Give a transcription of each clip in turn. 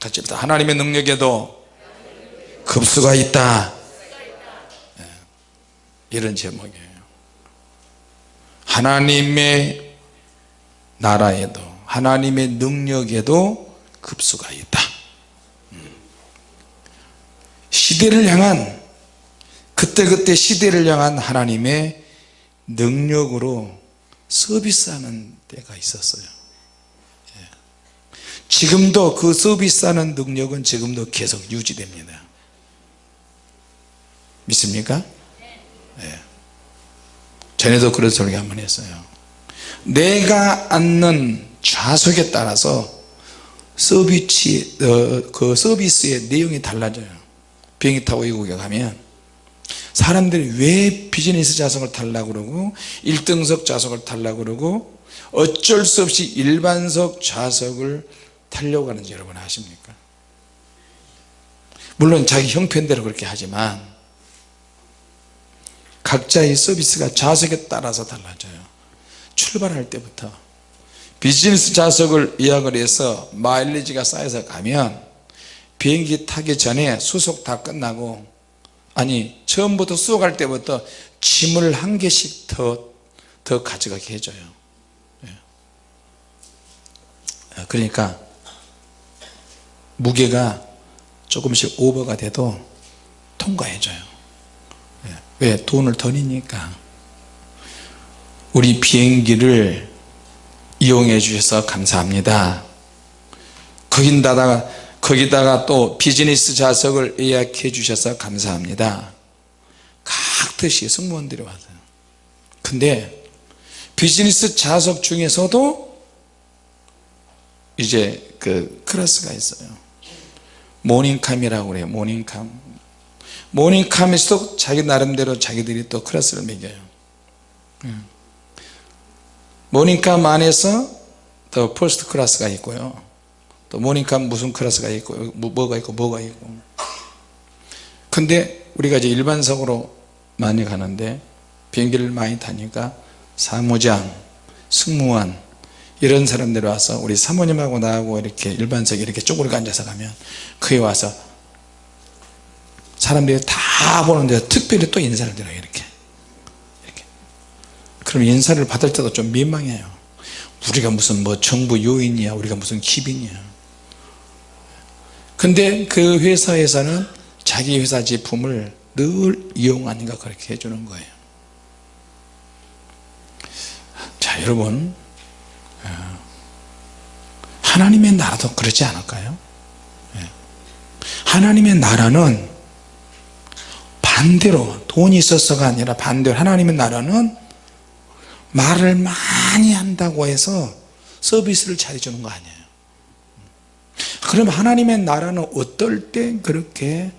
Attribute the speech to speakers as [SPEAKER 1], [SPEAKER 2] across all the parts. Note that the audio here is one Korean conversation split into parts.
[SPEAKER 1] 같이 합시다 하나님의 능력에도 급수가 있다 예, 이런 제목이에요 하나님의 나라에도 하나님의 능력에도 급수가 있다 음. 시대를 향한 그때그때 시대를 향한 하나님의 능력으로 서비스하는 때가 있었어요 예. 지금도 그 서비스하는 능력은 지금도 계속 유지됩니다 믿습니까? 예. 전에도 그런 소리 한번 했어요 내가 앉는 좌석에 따라서 서비스, 어, 그 서비스의 내용이 달라져요 비행기 타고 외국에 가면 사람들이 왜 비즈니스 좌석을 타려고 그러고 1등석 좌석을 타려고 그러고 어쩔 수 없이 일반석 좌석을 타려고 하는지 여러분 아십니까? 물론 자기 형편대로 그렇게 하지만 각자의 서비스가 좌석에 따라서 달라져요. 출발할 때부터 비즈니스 좌석을 예약을 해서 마일리지가 쌓여서 가면 비행기 타기 전에 수속 다 끝나고 아니 처음부터 수속할 때부터 짐을 한 개씩 더, 더 가져가게 해줘요. 예. 그러니까 무게가 조금씩 오버가 돼도 통과해줘요. 예. 왜 돈을 더 내니까? 우리 비행기를 이용해 주셔서 감사합니다. 거긴다다가 거기다가 또 비즈니스 좌석을 예약해 주셔서 감사합니다. 깍듯이 승무원들이 와서. 근데 비즈니스 좌석 중에서도 이제 그 class가 있어요 모닝캄이라고 그래요. 모닝캄. 모닝캄에서도 자기 나름대로 자기들이 또 class를 매겨요. 모닝캄 안에서 더 first class가 있고요. 또 모닝캄 무슨 class가 있고 뭐, 뭐가 있고 뭐가 있고. 근데 우리가 이제 일반석으로 많이 가는데 비행기를 많이 타니까 사무장 승무원 이런 사람들이 와서 우리 사모님하고 나하고 이렇게 일반석에 이렇게 쪼그리고 앉아서 가면 그에 와서 사람들이 다 보는데 특별히 또 인사를 드려요 이렇게. 이렇게. 그럼 인사를 받을 때도 좀 민망해요. 우리가 무슨 뭐 정부 요인이야 우리가 무슨 기빈이야. 근데 그 회사에서는 자기 회사 제품을 늘 이용하니까 그렇게 해주는 거예요. 자 여러분. 어, 하나님의 나라도 그렇지 않을까요? 예. 하나님의 나라는 반대로 돈이 있어서가 아니라 반대로 하나님의 나라는 말을 많이 한다고 해서 서비스를 잘해주는 거 아니에요. 그럼 하나님의 나라는 어떨 때 그렇게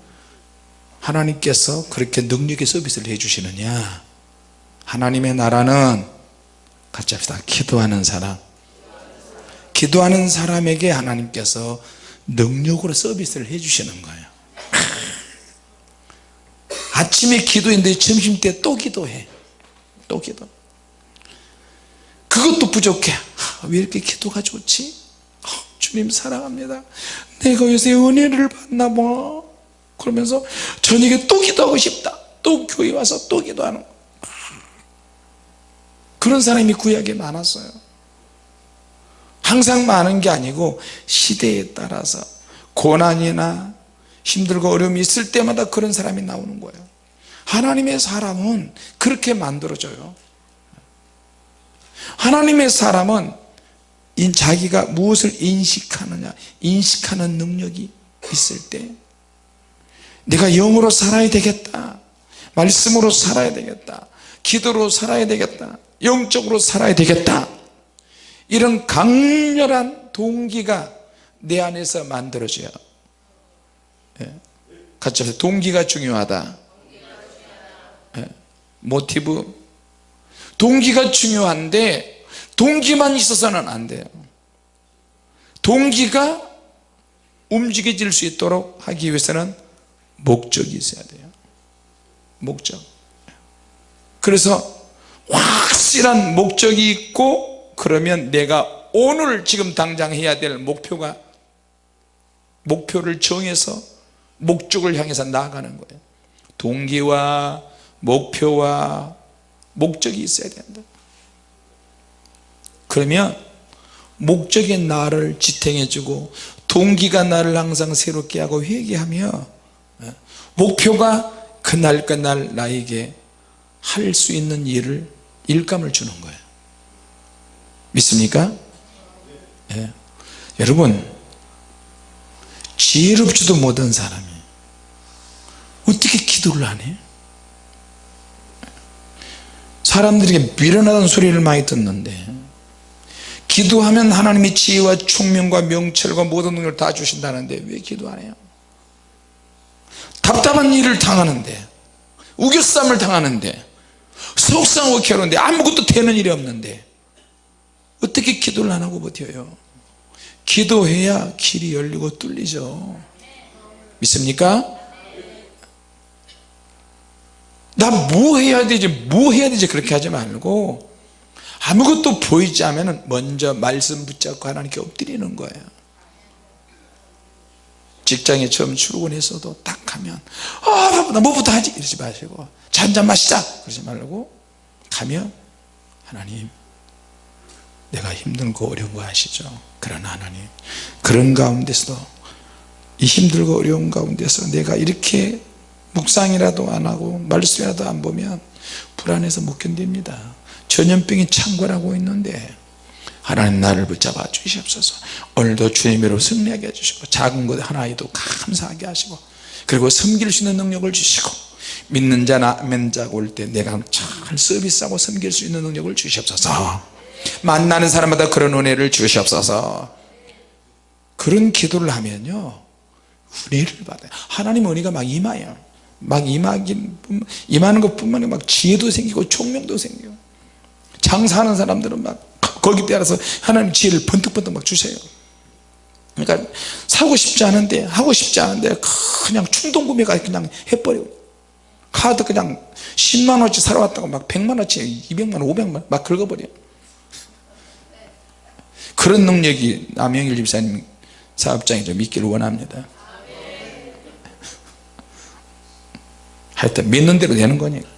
[SPEAKER 1] 하나님께서 그렇게 능력의 서비스를 해주시느냐? 하나님의 나라는 같이 합시다. 기도하는 사람 기도하는 사람에게 하나님께서 능력으로 서비스를 해주시는 거예요. 아침에 기도했는데 점심때 또 기도해. 또 기도. 그것도 부족해. 왜 이렇게 기도가 좋지? 주님 사랑합니다. 내가 요새 은혜를 받나 봐. 그러면서 저녁에 또 기도하고 싶다. 또 교회 와서 또 기도하는 그런 사람이 구약에 많았어요 항상 많은 게 아니고 시대에 따라서 고난이나 힘들고 어려움이 있을 때마다 그런 사람이 나오는 거예요. 하나님의 사람은 그렇게 만들어져요. 하나님의 사람은 자기가 무엇을 인식하느냐 인식하는 능력이 있을 때 내가 영으로 살아야 되겠다 말씀으로 살아야 되겠다 기도로 살아야 되겠다 영적으로 살아야 되겠다 이런 강렬한 동기가 내 안에서 만들어져요. 예. 같이 합시다. 동기가 중요하다. 예. 모티브. 동기가 중요한데 동기만 있어서는 안 돼요. 동기가 움직여질 수 있도록 하기 위해서는 목적이 있어야 돼요. 목적. 그래서 확실한 목적이 있고 그러면 내가 오늘 지금 당장 해야 될 목표가 목표를 정해서 목적을 향해서 나아가는 거예요. 동기와 목표와 목적이 있어야 된다. 그러면 목적이 나를 지탱해 주고 동기가 나를 항상 새롭게 하고 회개하며 예, 목표가 그날 그날 나에게 할 수 있는 일을 일감을 주는 거예요 믿습니까? 예. 여러분 지혜롭지도 못한 사람이 어떻게 기도를 하니? 사람들에게 미련하다는 소리를 많이 듣는데 기도하면 하나님이 지혜와 총명과 명철과 모든 능력을 다 주신다는데 왜 기도 안 해요? 답답한 일을 당하는데 우겨쌈을 당하는데 속상하고 괴로운데 아무것도 되는 일이 없는데 어떻게 기도를 안 하고 버텨요? 기도해야 길이 열리고 뚫리죠. 믿습니까? 나 뭐 해야 되지? 뭐 해야 되지? 그렇게 하지 말고 아무것도 보이지 않으면 먼저 말씀 붙잡고 하나님께 엎드리는 거예요. 직장에 처음 출근했어도 딱 하면 아 바쁘다. 뭐부터 하지? 이러지 마시고 잔잔 마시자. 그러지 말고 가면 하나님 내가 힘들고 어려운 거 아시죠? 그러나 하나님 그런 가운데서도 이 힘들고 어려운 가운데서 내가 이렇게 묵상이라도 안 하고 말씀이라도 안 보면 불안해서 못 견딥니다. 전염병이 창궐하고 있는데 하나님 나를 붙잡아 주시옵소서. 오늘도 주님으로 승리하게 해주시고 작은 것 하나에도 감사하게 하시고 그리고 섬길 수 있는 능력을 주시고 믿는 자나 자가 올때 내가 잘 서비스하고 섬길 수 있는 능력을 주시옵소서 만나는 사람마다 그런 은혜를 주시옵소서. 그런 기도를 하면요 은혜를 받아요. 하나님 은혜가 막 임하요 막 임하긴 임하는 것뿐만 아니라 막 지혜도 생기고 총명도 생겨요. 장사하는 사람들은 막 거기 따라서 하나님 지혜를 번뜩번뜩 막 주세요. 그러니까 사고 싶지 않은데 하고 싶지 않은데 그냥 충동구매가 그냥 해버려 카드 그냥 10만원어치 사러 왔다고 막 100만원어치 200만원 500만원 막 긁어버려 그런 능력이 남영일 집사님 사업장에 좀 있기를 원합니다. 하여튼 믿는 대로 되는 거니까.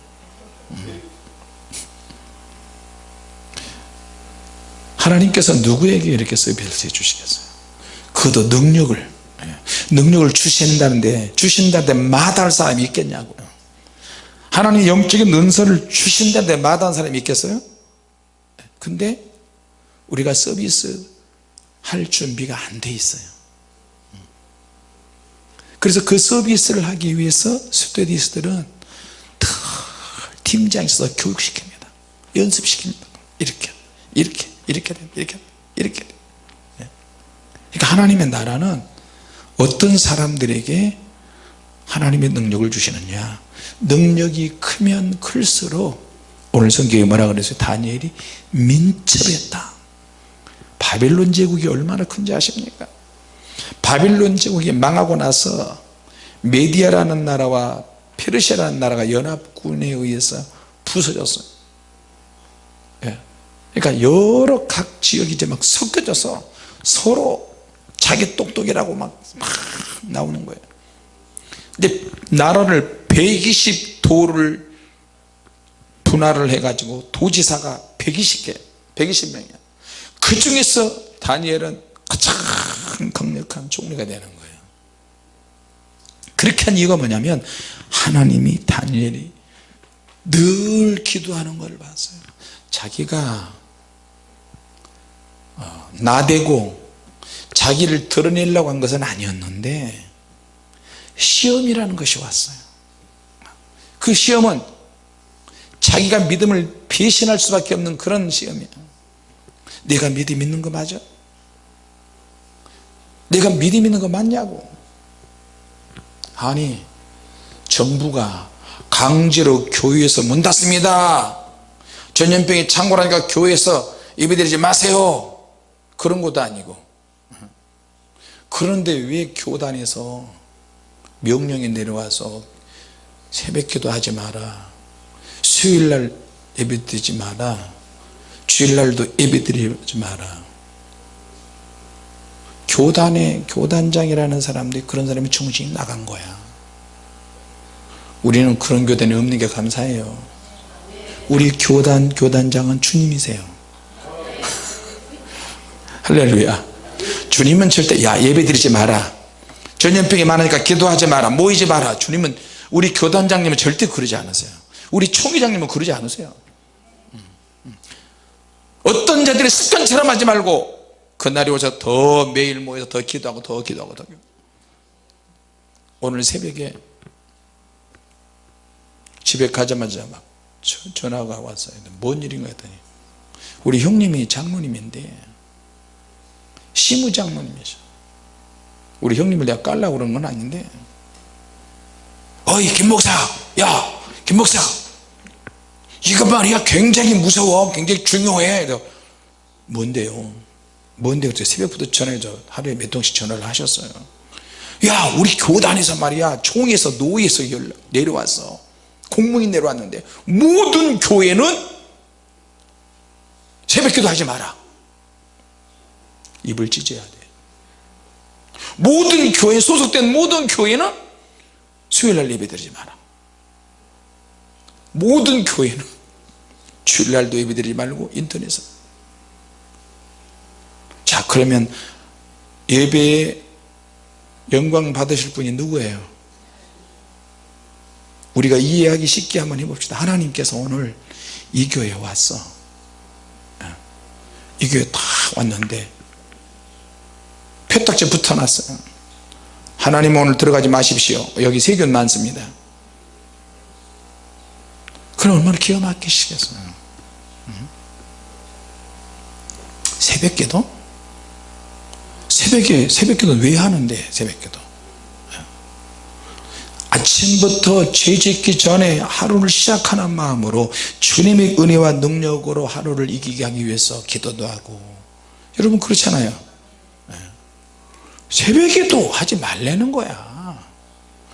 [SPEAKER 1] 하나님께서 누구에게 이렇게 서비스 해 주시겠어요? 그도 능력을 예, 능력을 주신다는데 주신다는데 마다할 사람이 있겠냐고요. 하나님 영적인 능선을 주신다는데 마다한 사람이 있겠어요? 근데 우리가 서비스 할 준비가 안 돼 있어요. 그래서 그 서비스를 하기 위해서 스튜디스들은 팀장에서 교육시킵니다. 연습시킵니다. 이렇게 이렇게 이렇게 이렇게 이렇게. 됩니다. 그러니까 하나님의 나라는 어떤 사람들에게 하나님의 능력을 주시느냐. 능력이 크면 클수록 오늘 성경에 뭐라 그랬어요? 다니엘이 민첩했다 바빌론 제국이 얼마나 큰지 아십니까? 바빌론 제국이 망하고 나서 메디아라는 나라와 페르시아라는 나라가 연합군에 의해서 부서졌어요. 예. 그러니까 여러 각 지역이 이제 막 섞여져서 서로 자기 똑똑이라고 막, 막 나오는 거예요. 근데 나라를 120도를 분할을 해가지고 도지사가 120개 120명이야 그 중에서 다니엘은 가장 강력한 총리가 되는 거예요. 그렇게 한 이유가 뭐냐면 하나님이 다니엘이 늘 기도하는 걸 봤어요. 자기가 어, 나대고 자기를 드러내려고 한 것은 아니었는데 시험이라는 것이 왔어요. 그 시험은 자기가 믿음을 배신할 수밖에 없는 그런 시험이야 내가 믿음 있는 거 맞아? 내가 믿음 있는 거 맞냐고? 아니 정부가 강제로 교회에서 문 닫습니다. 전염병이 창궐하니까 교회에서 예배 드리지 마세요. 그런 것도 아니고. 그런데 왜 교단에서 명령이 내려와서 새벽기도 하지 마라. 수요일날 예배 드리지 마라 주일날도 예배 드리지 마라. 교단의 교단장이라는 사람들이 그런 사람이 정신이 나간 거야. 우리는 그런 교단이 없는 게 감사해요. 우리 교단 교단장은 주님이세요. 할렐루야. 주님은 절대 야 예배 드리지 마라. 전염병이 많으니까 기도하지 마라. 모이지 마라. 주님은 우리 교단장님은 절대 그러지 않으세요. 우리 총회장님은 그러지 않으세요 어떤 자들이 습관처럼 하지 말고 그날이 오셔서 더 매일 모여서 더 기도하고 더 기도하고 더. 오늘 새벽에 집에 가자마자 막 전화가 왔어요. 뭔 일인가 했더니 우리 형님이 장로님인데 시무 장로님이셔. 우리 형님을 내가 깔라고 그런 건 아닌데. 어이 김목사! 야 김목사 이거 말이야 굉장히 무서워. 굉장히 중요해. 뭔데요? 뭔데 그때 새벽부터 전화해서 하루에 몇 통씩 전화를 하셨어요. 야 우리 교단에서 말이야 총에서 노예에서 내려왔어 공무인 내려왔는데 모든 교회는 새벽기도 하지 마라. 입을 찢어야 돼. 모든 교회 소속된 모든 교회는 수요일날 예배 드리지 마라 모든 교회는 주일날도 예배드리지 말고 인터넷에 자 그러면 예배에 영광 받으실 분이 누구예요? 우리가 이해하기 쉽게 한번 해봅시다. 하나님께서 오늘 이 교회에 왔어. 이 교회 다 왔는데 표딱지 붙어놨어요. 하나님 오늘 들어가지 마십시오. 여기 세균 많습니다 그럼 얼마나 기가 막히시겠어요? 새벽기도? 새벽에 새벽기도 왜 하는데 새벽기도? 아침부터 죄 짓기 전에 하루를 시작하는 마음으로 주님의 은혜와 능력으로 하루를 이기게 하기 위해서 기도도 하고. 여러분 그렇잖아요. 새벽에도 하지 말라는 거야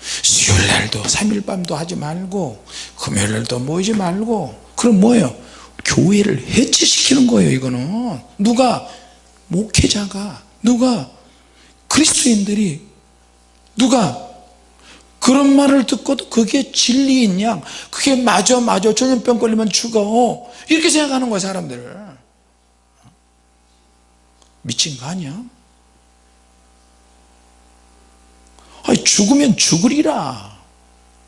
[SPEAKER 1] 수요일날도 3일밤도 하지 말고 금요일날도 모이지 말고 그럼 뭐예요? 교회를 해체시키는 거예요 이거는. 누가? 목회자가. 누가? 그리스도인들이. 누가? 그런 말을 듣고도 그게 진리인 양 그게 맞아 맞아. 전염병 걸리면 죽어. 이렇게 생각하는 거야 사람들 미친 거 아니야 아니 죽으면 죽으리라.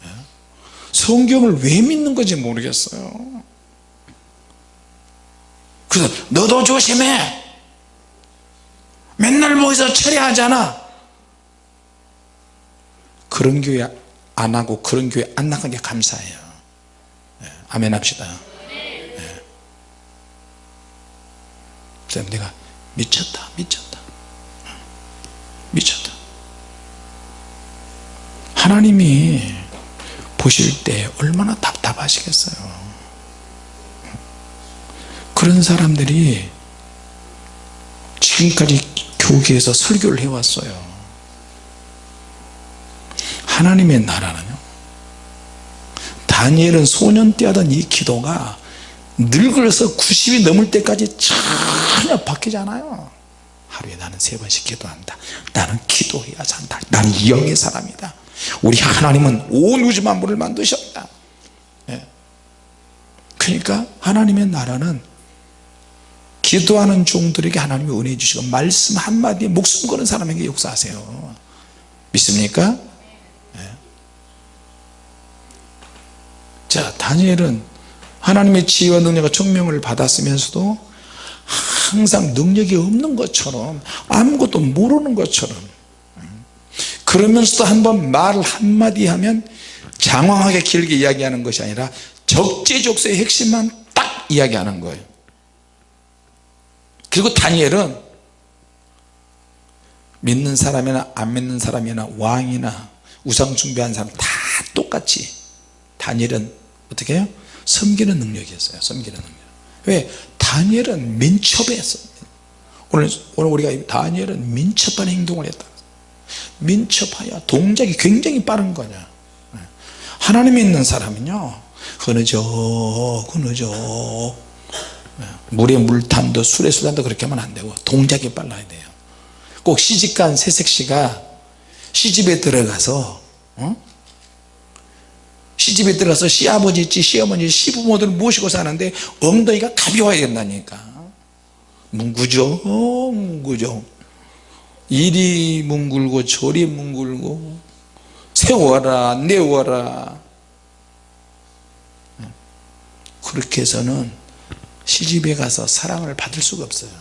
[SPEAKER 1] 예? 성경을 왜 믿는 건지 모르겠어요. 그래서 너도 조심해. 맨날 모여서 철회하잖아. 그런 교회 안 하고 그런 교회 안 나간 게 감사해요. 네, 아멘 합시다. 네. 내가 미쳤다 미쳤다. 미쳤다 하나님이 보실 때 얼마나 답답하시겠어요. 그런 사람들이 지금까지 교계에서 설교를 해왔어요. 하나님의 나라는요? 다니엘은 소년 때 하던 이 기도가 늙어서 90이 넘을 때까지 전혀 바뀌지 않아요. 하루에 나는 세 번씩 기도한다. 나는 기도해야 산다. 나는 영의 사람이다 우리 하나님은 온 우주 만물을 만드셨다 예. 그러니까 하나님의 나라는 기도하는 종들에게 하나님이 은혜 주시고 말씀 한마디에 목숨 거는 사람에게 역사하세요 믿습니까? 자 다니엘은 하나님의 지혜와 능력과 청명을 받았으면서도 항상 능력이 없는 것처럼 아무것도 모르는 것처럼 그러면서도 한번 말 한마디 하면 장황하게 길게 이야기하는 것이 아니라 적재적소의 핵심만 딱 이야기하는 거예요. 그리고 다니엘은 믿는 사람이나 안 믿는 사람이나 왕이나 우상 숭배한 사람 다 똑같이 다니엘은 어떻게 해요? 섬기는 능력이었어요. 섬기는 능력. 왜? 다니엘은 민첩했어 오늘, 오늘 우리가 다니엘은 민첩한 행동을 했다 민첩하여 동작이 굉장히 빠른 거냐. 하나님 믿는 사람은요 흐느적 흐느적 물에 물탄도 술에 술탄도 그렇게 하면 안 되고 동작이 빨라야 돼요. 꼭 시집간 새색시가 시집에 들어가서 어? 시집에 들어가서 시아버지 있지 시어머니 시부모들 모시고 사는데 엉덩이가 가벼워야 된다니까. 어, 뭉구죠 이리 뭉글고 저리 뭉글고 세워라 내워라. 그렇게 해서는 시집에 가서 사랑을 받을 수가 없어요.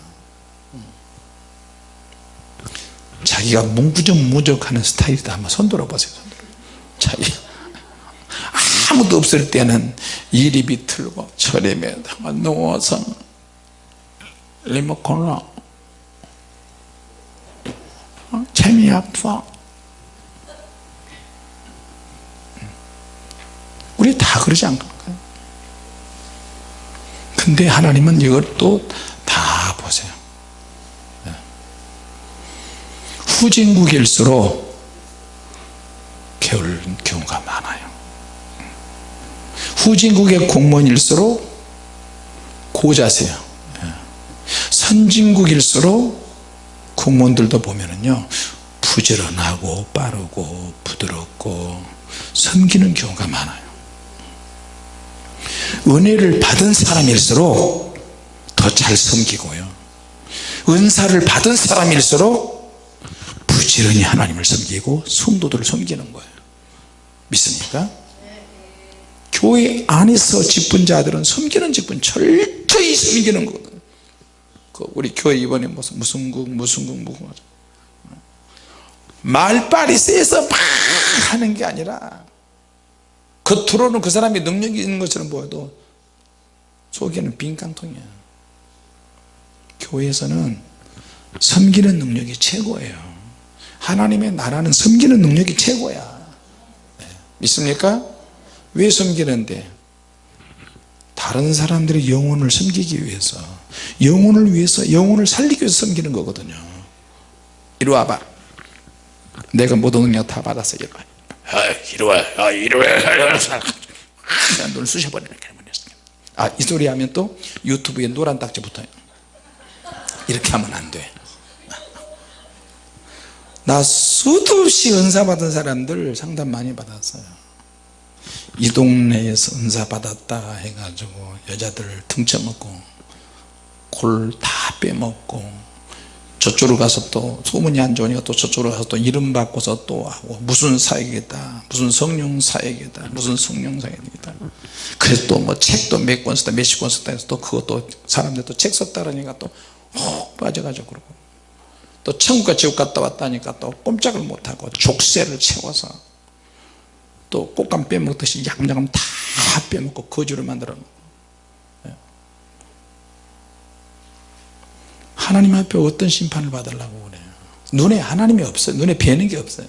[SPEAKER 1] 자기가 뭉구적무적하는 스타일이다. 한번 손들어 보세요. 자기 아무도 없을 때는 이리 비틀고 저리 매다가 누워서 리모컨을 어? 재미없어. 우리 다 그러지 않을까요? 근데 하나님은 또다 보세요. 네. 후진국일수록 게으른 경우가 많아요. 후진국의 공무원일수록 고자세요. 예. 선진국일수록 공무원들도 보면은요 부지런하고 빠르고 부드럽고 섬기는 경우가 많아요. 은혜를 받은 사람일수록 더 잘 섬기고요. 은사를 받은 사람일수록 부지런히 하나님을 섬기고 성도들을 섬기는 거예요. 믿습니까? 교회 안에서 직분자들은 섬기는 직분 철저히 섬기는 거거든요. 그 우리 교회 이번에 무슨 무슨 국 무슨 국 무슨 국 말빨이 세서 막 하는 게 아니라 겉으로는 그 사람이 능력이 있는 것처럼 보여도 속에는 빈깡통이야. 교회에서는 섬기는 능력이 최고예요. 하나님의 나라는 섬기는 능력이 최고야. 네. 믿습니까? 왜 섬기는데? 다른 사람들의 영혼을 섬기기 위해서 영혼을 위해서 영혼을 살리기 위해서 섬기는 거거든요. 이리 와봐 내가 모든 능력 다 받았어 이리 와 아, 이리 와. 아, 이리 와. 눈을 쑤셔버리는 아이 소리 하면 또 유튜브에 노란 딱지 붙어요. 이렇게 하면 안돼. 나 수도 없이 은사 받은 사람들 상담 많이 받았어요. 이 동네에서 은사 받았다 해가지고 여자들 등쳐먹고 골 다 빼먹고 저쪽으로 가서 또 소문이 안 좋으니까 또 저쪽으로 가서 또 이름 바꿔서 또 하고 무슨 사역이다. 무슨 성령 사역이다. 무슨 성령 사역이다. 그래서 또 뭐 책도 몇 권 썼다 몇십 권 썼다 해서 또 그것도 사람들 또 책 썼다 그러니까 또 혹 빠져가지고 그러고. 또 천국과 지옥 갔다 왔다니까 또 꼼짝을 못하고 족쇄를 채워서 또 꽃감 빼먹듯이 양장함 다 빼먹고 거주를 만들어 놓고 하나님 앞에 어떤 심판을 받으려고 그래요? 눈에 하나님이 없어요. 눈에 뵈는 게 없어요.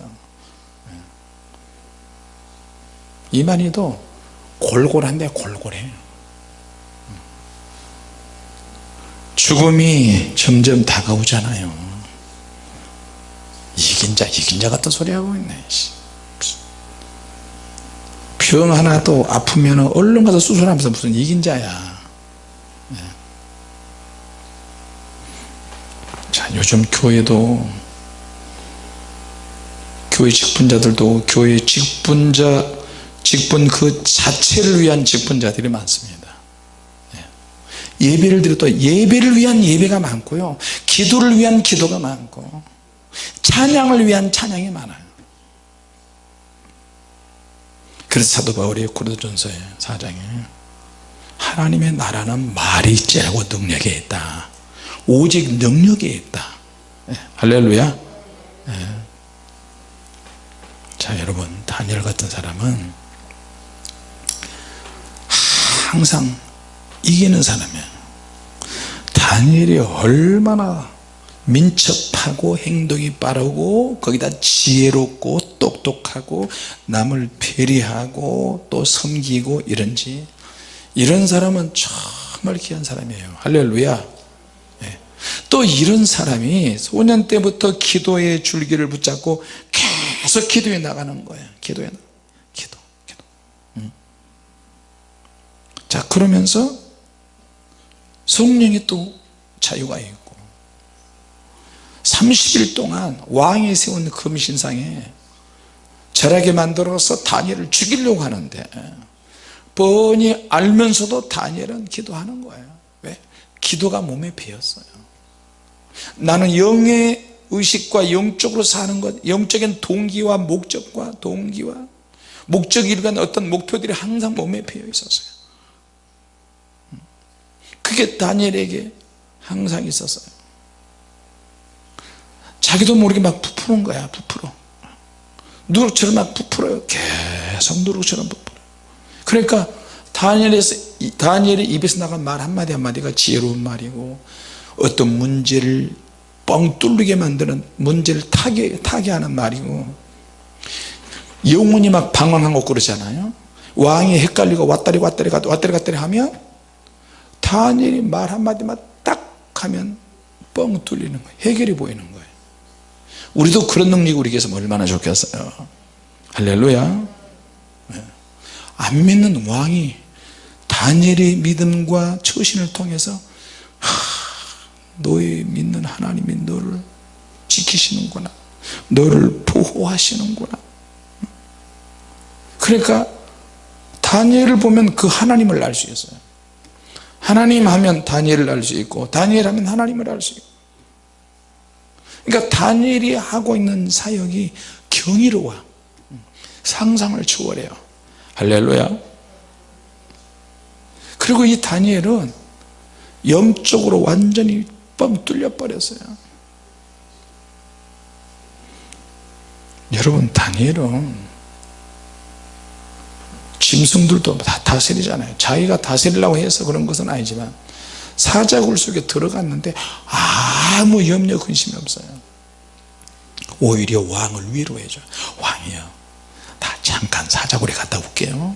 [SPEAKER 1] 이만희도 골골한데 골골해. 죽음이 점점 다가오잖아요. 이긴 자 이긴 자 같은 소리 하고 있네 병 하나 또 아프면 얼른 가서 수술하면서 무슨 이긴 자야 자 요즘 교회도 교회 직분자들도 교회 직분자 직분 그 자체를 위한 직분자들이 많습니다. 예. 예배를 드려도 예배를 위한 예배가 많고요. 기도를 위한 기도가 많고 찬양을 위한 찬양이 많아요. 그래서 사도 바울이 고린도전서의 4장에 하나님의 나라는 말이 째고 능력에 있다 오직 능력에 있다. 예, 할렐루야. 예. 자 여러분 다니엘 같은 사람은 항상 이기는 사람이에요. 다니엘이 얼마나 민첩하고 행동이 빠르고 거기다 지혜롭고 똑똑하고 남을 배려하고 또 섬기고 이런지 이런 사람은 정말 귀한 사람이에요. 할렐루야. 네. 또 이런 사람이 소년 때부터 기도의 줄기를 붙잡고 계속 기도해 나가는 거예요 기도해 기도 기도. 음. 자 그러면서 성령이 또 자유가 있고 30일 동안 왕이 세운 금신상에 절하게 만들어서 다니엘을 죽이려고 하는데 뻔히 알면서도 다니엘은 기도하는 거예요. 왜? 기도가 몸에 배었어요 나는 영의 의식과 영적으로 사는 것 영적인 동기와 목적과 동기와 목적이 이루는 어떤 목표들이 항상 몸에 배어 있었어요. 그게 다니엘에게 항상 있었어요. 자기도 모르게 막 부푸는 거야 부풀어 누룩처럼 막 부풀어요. 계속 누룩처럼 부풀어요 그러니까 다니엘에서 다니엘의 입에서 나간 말 한마디 한마디가 지혜로운 말이고 어떤 문제를 뻥 뚫리게 만드는 문제를 타게, 타게 하는 말이고. 영혼이 막 방황하고 그러잖아요. 왕이 헷갈리고 왔다리 왔다리 왔다리 갔다리 하면 다니엘이 말 한마디만 딱 하면 뻥 뚫리는 거예요. 해결이 보이는 거예요. 우리도 그런 능력이 우리에게서 얼마나 좋겠어요. 할렐루야. 네. 안 믿는 왕이 다니엘의 믿음과 처신을 통해서 너의 믿는 하나님이 너를 지키시는구나. 너를 보호하시는구나. 그러니까 다니엘을 보면 그 하나님을 알 수 있어요. 하나님 하면 다니엘을 알 수 있고 다니엘 하면 하나님을 알 수 있고. 그러니까 다니엘이 하고 있는 사역이 경이로워. 상상을 초월해요. 할렐루야. 그리고 이 다니엘은 영적으로 완전히 뻥 뚫려 버렸어요. 여러분 다니엘은 짐승들도 다 다스리잖아요. 자기가 다스리려고 해서 그런 것은 아니지만 사자굴 속에 들어갔는데 아무 염려 근심이 없어요. 오히려 왕을 위로해줘 왕이요. 나 잠깐 사자굴에 갔다 올게요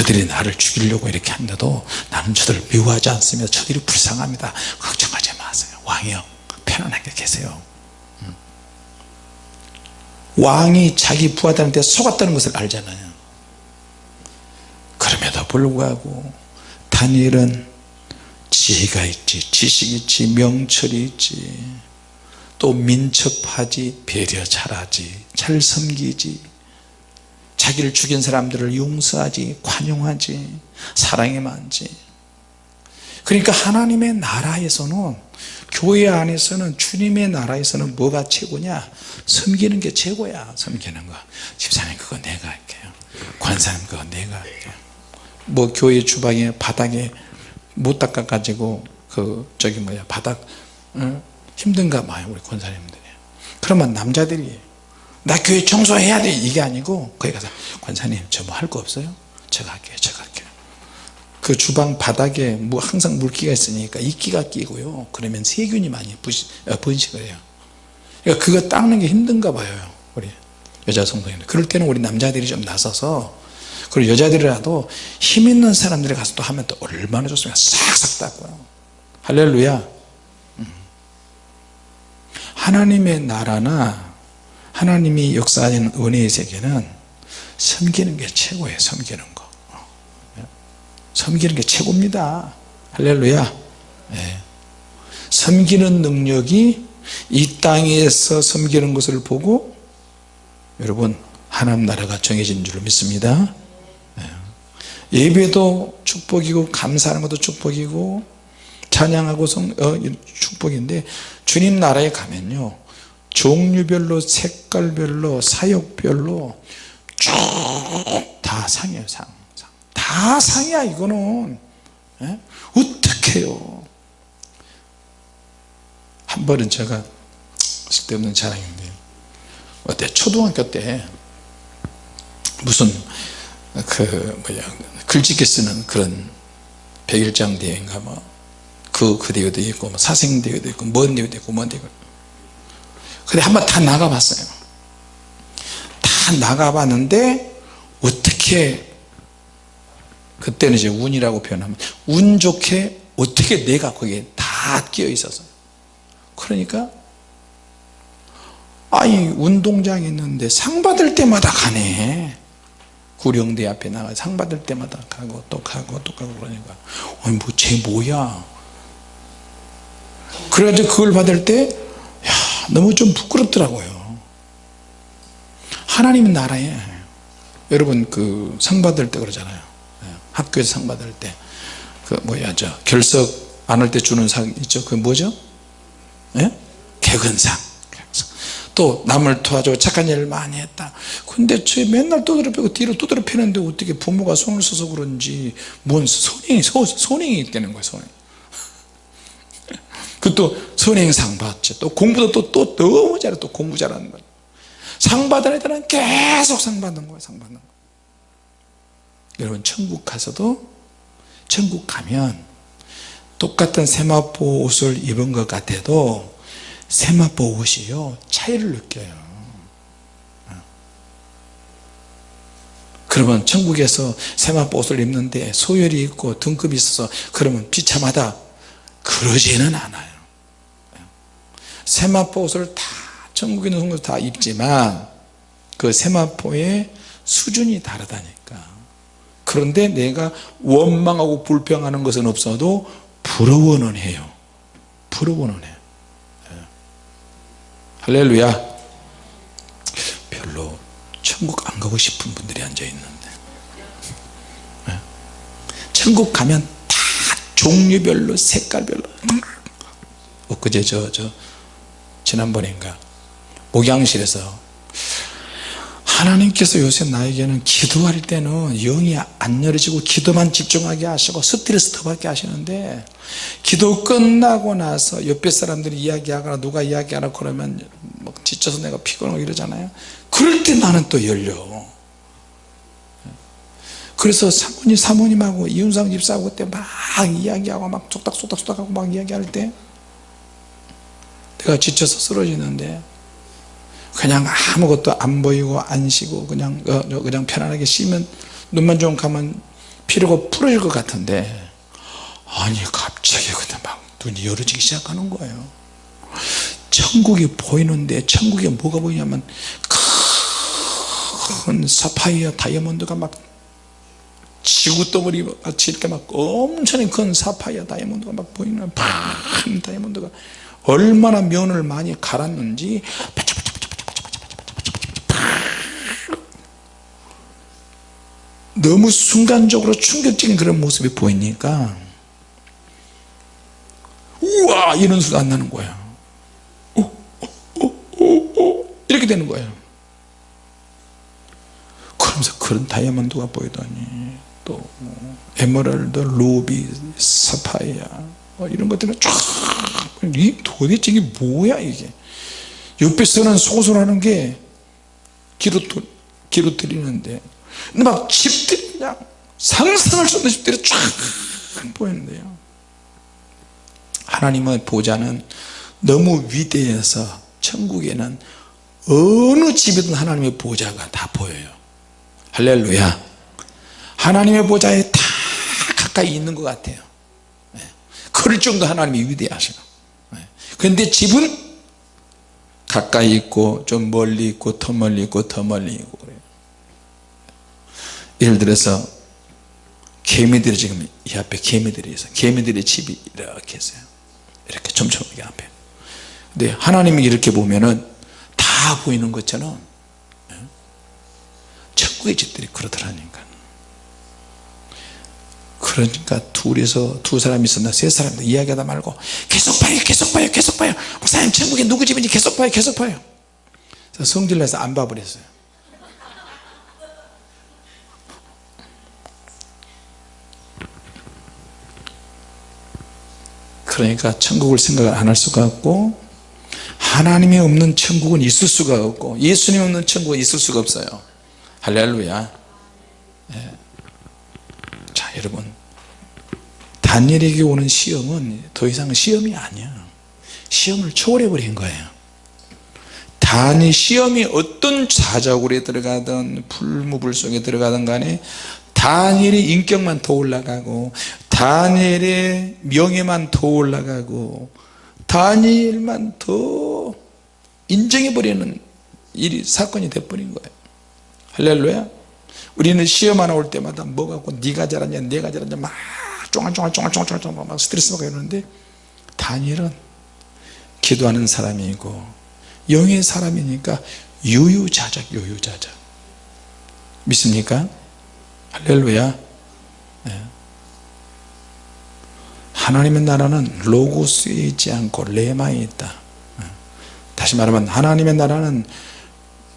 [SPEAKER 1] 저들이 나를 죽이려고 이렇게 한데도 나는 저들을 미워하지 않습니다 저들이 불쌍합니다. 걱정하지 마세요. 왕이요. 편안하게 계세요. 음. 왕이 자기 부하들한테 속았다는 것을 알잖아요. 그럼에도 불구하고 다니엘은 지혜가 있지 지식이 있지 명철이 있지 또 민첩하지 배려 잘하지 잘 섬기지 자기를 죽인 사람들을 용서하지 관용하지 사랑에 많지. 그러니까 하나님의 나라에서는 교회 안에서는 주님의 나라에서는 뭐가 최고냐? 섬기는 게 최고야 섬기는 거. 집사님 그거 내가 할게요. 관사님 그거 내가 할게요. 뭐 교회 주방에 바닥에 못 닦아 가지고 그 저기 뭐야 바닥 어? 힘든가 봐요 우리 권사님들이. 그러면 남자들이 나 교회 청소해야 돼. 이게 아니고 거기 가서 권사님 저 뭐 할 거 없어요? 제가 할게요 제가 할게요. 그 주방 바닥에 뭐 항상 물기가 있으니까 이끼가 끼고요. 그러면 세균이 많이 부시, 어, 번식을 해요. 그러니까 그거 닦는 게 힘든가 봐요 우리 여자 성도님들. 그럴 때는 우리 남자들이 좀 나서서 그리고 여자들이라도 힘 있는 사람들이 가서 또 하면 또 얼마나 좋습니까? 싹싹 닦고요. 할렐루야. 음. 하나님의 나라나 하나님이 역사하는 은혜의 세계는 섬기는 게 최고예요 섬기는 거. 섬기는 게 최고입니다. 할렐루야. 네. 섬기는 능력이 이 땅에서 섬기는 것을 보고 여러분 하나님 나라가 정해진 줄 믿습니다. 예배도 축복이고 감사하는 것도 축복이고 찬양하고 성, 어, 축복인데 주님 나라에 가면요 종류별로 색깔별로 사역별로 쭉 다 상이에요 상, 상. 다 상이야 이거는 예? 어떻게 해요 한 번은 제가 쓸데없는 자랑인데 어때 초등학교 때 무슨 그 뭐야 글짓기 쓰는 그런 백일장 대회인가 뭐그 그 대회도 있고 뭐 사생 대회도 있고 먼 대회도 있고 먼 대회 근데 한번 다 나가봤어요. 다 나가봤는데 어떻게 그때는 이제 운이라고 표현하면 운 좋게 어떻게 내가 거기에 다 끼어 있어서. 그러니까 아이 운동장에 있는데 상 받을 때마다 가네. 구령대 앞에 나가. 상 받을 때마다 가고 또 가고 또 가고 그러니까. 아니 뭐쟤 뭐야? 그래가지고 그걸 받을 때 야, 너무 좀 부끄럽더라고요. 하나님 나라에 여러분 그 상 받을 때 그러잖아요. 예, 학교에서 상 받을 때. 그 뭐야 저 결석 안 할 때 주는 상 있죠? 그 뭐죠? 예? 개근상. 또 남을 도와줘 착한 일을 많이 했다. 근데 저 맨날 두드려 패고 뒤로 두드려 패는데 어떻게 부모가 손을 써서 그런지 뭔 선행이 선행이 있다는 거예요 선행 그또 선행상 받지. 또 공부도 또, 또 너무 잘해. 또 공부 잘하는 거예요 상 받은 애들은 계속 상 받는 거예요 상 받는 거. 여러분 천국 가서도 천국 가면 똑같은 세마포 옷을 입은 것 같아도 세마포 옷이요 차이를 느껴요. 그러면 천국에서 세마포 옷을 입는데 소열이 있고 등급이 있어서 그러면 비참하다. 그러지는 않아요 세마포 옷을 다 천국에 있는 성도들 다 입지만 그 세마포의 수준이 다르다니까. 그런데 내가 원망하고 불평하는 것은 없어도 부러워는 해요. 부러워는 해요. 예. 할렐루야. 별로 천국 안 가고 싶은 분들이 앉아 있는데. 예. 천국 가면 다 종류별로 색깔별로 엊그제 저, 저 지난번인가? 목양실에서 하나님께서 요새 나에게는 기도할 때는 영이 안 열어지고 기도만 집중하게 하시고 스트레스 더 받게 하시는데 기도 끝나고 나서 옆에 사람들이 이야기하거나 누가 이야기하라 그러면 막 지쳐서 내가 피곤하고 이러잖아요. 그럴 때 나는 또 열려. 그래서 사모님 사모님하고 이윤상 집사하고 그때 막 이야기하고 막 속닥속닥속닥하고 막 이야기할 때 내가 지쳐서 쓰러지는데 그냥 아무것도 안 보이고 안 쉬고 그냥 어, 그냥 편안하게 쉬면 눈만 좀 감으면 피로가 풀어질 것 같은데 아니 갑자기 그냥 막 눈이 열어지기 시작하는 거예요. 천국이 보이는데 천국에 뭐가 보이냐면 큰 사파이어 다이아몬드가 막 지구 덩어리 같이 이렇게 막 엄청 큰 사파이어 다이아몬드가 막 보이는 큰 다이아몬드가 얼마나 면을 많이 갈았는지 너무 순간적으로 충격적인 그런 모습이 보이니까 우와 이런 소리가 안 나는 거야 오, 오, 오, 이렇게 되는 거예요. 그러면서 그런 다이아몬드가 보이더니 또 뭐, 에메랄드, 루비, 사파이아 뭐 이런 것들은 쫙 이 도대체 이게 뭐야 이게? 옆에 서는 소설하는 게 기로, 기로 들리는데. 근데 막 집들이 그냥 상상할 수 없는 집들이 쫙 보이는데요. 하나님의 보좌는 너무 위대해서 천국에는 어느 집이든 하나님의 보좌가 다 보여요. 할렐루야. 하나님의 보좌에 다 가까이 있는 것 같아요. 네. 그럴 정도 하나님이 위대하셔 네. 그런데 집은 가까이 있고 좀 멀리 있고 더 멀리 있고 더 멀리 있고 그래요 예를 들어서 개미들이 지금 이 앞에 개미들이 있어요 개미들의 집이 이렇게 있어요 이렇게 촘촘하게 앞에 근데 하나님이 이렇게 보면은 다 보이는 것처럼 예? 천국의 집들이 그렇더라니까 그러니까 둘이서 두 사람이 있었나? 세 사람도 이야기하다 말고 계속 봐요 계속 봐요 계속 봐요. 목사님 천국에 누구 집인지 계속 봐요 계속 봐요. 성질내서 안 봐버렸어요. 그러니까 천국을 생각을 안 할 수가 없고 하나님이 없는 천국은 있을 수가 없고 예수님 없는 천국은 있을 수가 없어요. 할렐루야. 예. 자 여러분 다니엘에게 오는 시험은 더 이상 시험이 아니야. 시험을 초월해 버린 거예요. 단이 시험이 어떤 자자굴에 들어가든 풀무불 속에 들어가든 간에 다니엘의 인격만 더 올라가고 다니엘의 명예만 더 올라가고 다니엘만 더 인정해버리는 일이 사건이 돼버린 거예요. 할렐루야. 우리는 시험 하나 올 때마다 뭐 갖고 네가 잘하냐 내가 잘하냐 막 쫑알쫑알쫑알쫑알쫑알 막 스트레스 받고 이러는데 다니엘은 기도하는 사람이고 영의 사람이니까 유유자적 유유자적 믿습니까? 할렐루야 네. 하나님의 나라는 로고스에 있지 않고 레마에 있다 네. 다시 말하면 하나님의 나라는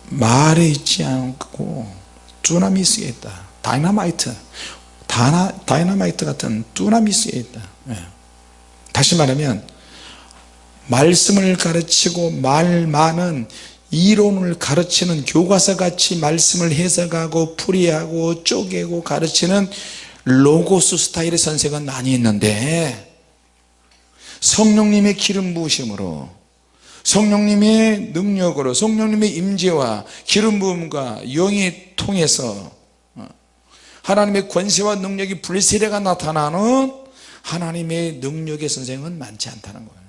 [SPEAKER 1] 말에 있지 않고 dunamis에 있다 다이나마이트 다나, 다이나마이트 같은 dunamis에 있다 네. 다시 말하면 말씀을 가르치고 말 많은 이론을 가르치는 교과서 같이 말씀을 해석하고 풀이하고 쪼개고 가르치는 로고스 스타일의 선생은 많이 있는데 성령님의 기름 부으심으로 성령님의 능력으로 성령님의 임재와 기름 부음과 영이 통해서 어, 하나님의 권세와 능력이 불세례가 나타나는 하나님의 능력의 선생은 많지 않다는 거예요.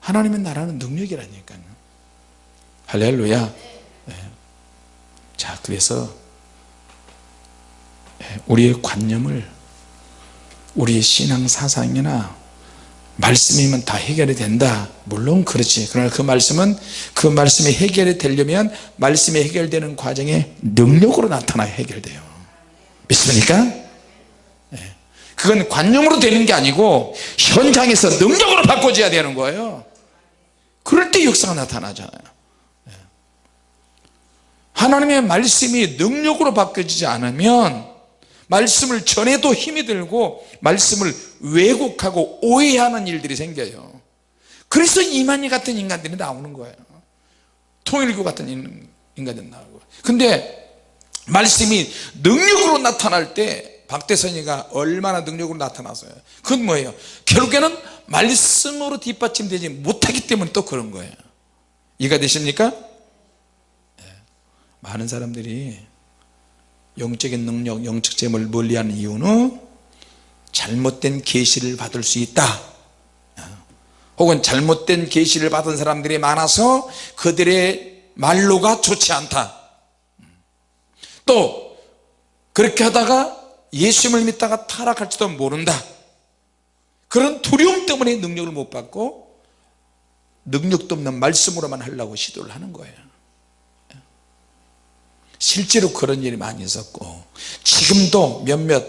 [SPEAKER 1] 하나님의 나라는 능력이라니까요. 할렐루야. 네. 자 그래서 우리의 관념을 우리의 신앙 사상이나 말씀이면 다 해결이 된다 물론 그렇지 그러나 그 말씀은 그 말씀이 해결이 되려면 말씀이 해결되는 과정에 능력으로 나타나야 해결돼요 믿습니까? 네. 그건 관념으로 되는 게 아니고 현장에서 능력으로 바꿔줘야 되는 거예요 그럴 때 역사가 나타나잖아요 네. 하나님의 말씀이 능력으로 바뀌어지지 않으면 말씀을 전해도 힘이 들고 말씀을 왜곡하고 오해하는 일들이 생겨요. 그래서 이만희 같은 인간들이 나오는 거예요. 통일교 같은 인간들이 나오고. 근데 말씀이 능력으로 나타날 때 박대선이가 얼마나 능력으로 나타났어요. 그건 뭐예요? 결국에는 말씀으로 뒷받침되지 못하기 때문에 또 그런 거예요. 이해가 되십니까? 네. 많은 사람들이 영적인 능력 영적 재물을 멀리하는 이유는 잘못된 계시를 받을 수 있다. 혹은 잘못된 계시를 받은 사람들이 많아서 그들의 말로가 좋지 않다. 또 그렇게 하다가 예수님을 믿다가 타락할지도 모른다. 그런 두려움 때문에 능력을 못 받고 능력도 없는 말씀으로만 하려고 시도를 하는 거예요 실제로 그런 일이 많이 있었고 지금도 몇몇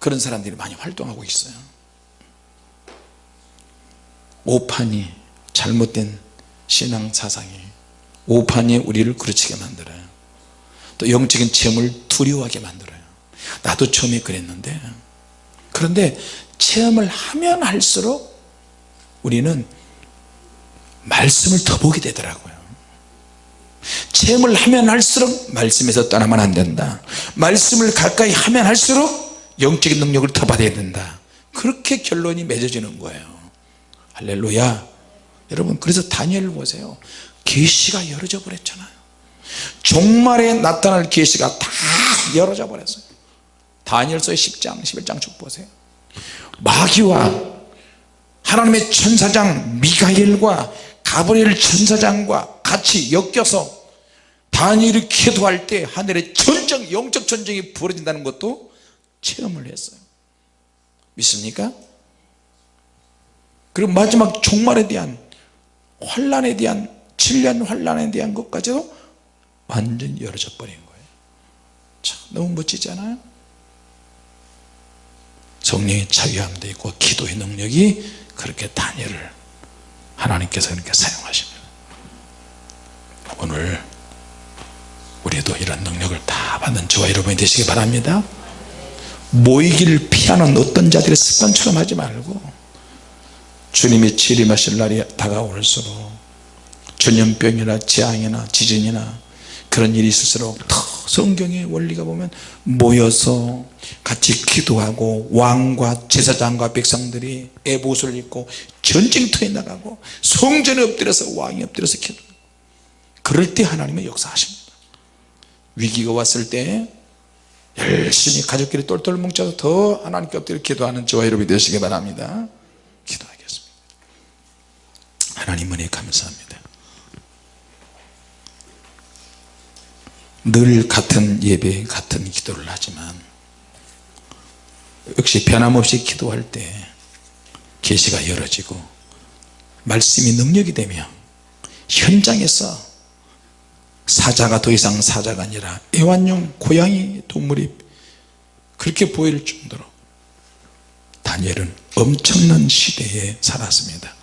[SPEAKER 1] 그런 사람들이 많이 활동하고 있어요. 오판이 잘못된 신앙 사상이 오판이 우리를 그르치게 만들어요. 또 영적인 체험을 두려워하게 만들어요. 나도 처음에 그랬는데 그런데 체험을 하면 할수록 우리는 말씀을 더 보게 되더라고요 체험을 하면 할수록 말씀에서 떠나면 안 된다. 말씀을 가까이 하면 할수록 영적인 능력을 더 받아야 된다. 그렇게 결론이 맺어지는 거예요. 할렐루야. 여러분 그래서 다니엘을 보세요. 계시가 열어져 버렸잖아요. 종말에 나타날 계시가 다 열어져 버렸어요. 다니엘서 10장 11장 쭉 보세요. 마귀와 하나님의 천사장 미가엘과 가브리엘 천사장과 같이 엮여서 다니엘이 기도할 때 하늘에 전쟁 영적 전쟁이 벌어진다는 것도 체험을 했어요 믿습니까? 그리고 마지막 종말에 대한 환란에 대한 7년 환란에 대한 것까지도 완전히 열어져 버린 거예요 참 너무 멋지지 않아요? 성령의 자유함도 있고 기도의 능력이 그렇게 다니엘을 하나님께서 그렇게 사용하십니다 오늘 우리도 이런 능력을 다 받는 저와 여러분이 되시기 바랍니다. 모이기를 피하는 어떤 자들의 습관처럼 하지 말고 주님이 재림하실 날이 다가올수록 전염병이나 재앙이나 지진이나 그런 일이 있을수록 더 성경의 원리가 보면 모여서 같이 기도하고 왕과 제사장과 백성들이 애보옷을 입고 전쟁터에 나가고 성전에 엎드려서 왕이 엎드려서 기도. 그럴 때 하나님의 역사하십니다 위기가 왔을 때 열심히 가족끼리 똘똘 뭉쳐서 더 하나님께 엎드려 기도하는 저와 여러분이 되시기 바랍니다. 기도하겠습니다. 하나님 은혜 감사합니다. 늘 같은 예배 같은 기도를 하지만 역시 변함없이 기도할 때 계시가 열어지고 말씀이 능력이 되며 현장에서 사자가 더 이상 사자가 아니라 애완용 고양이 동물이 그렇게 보일 정도로 다니엘은 엄청난 시대에 살았습니다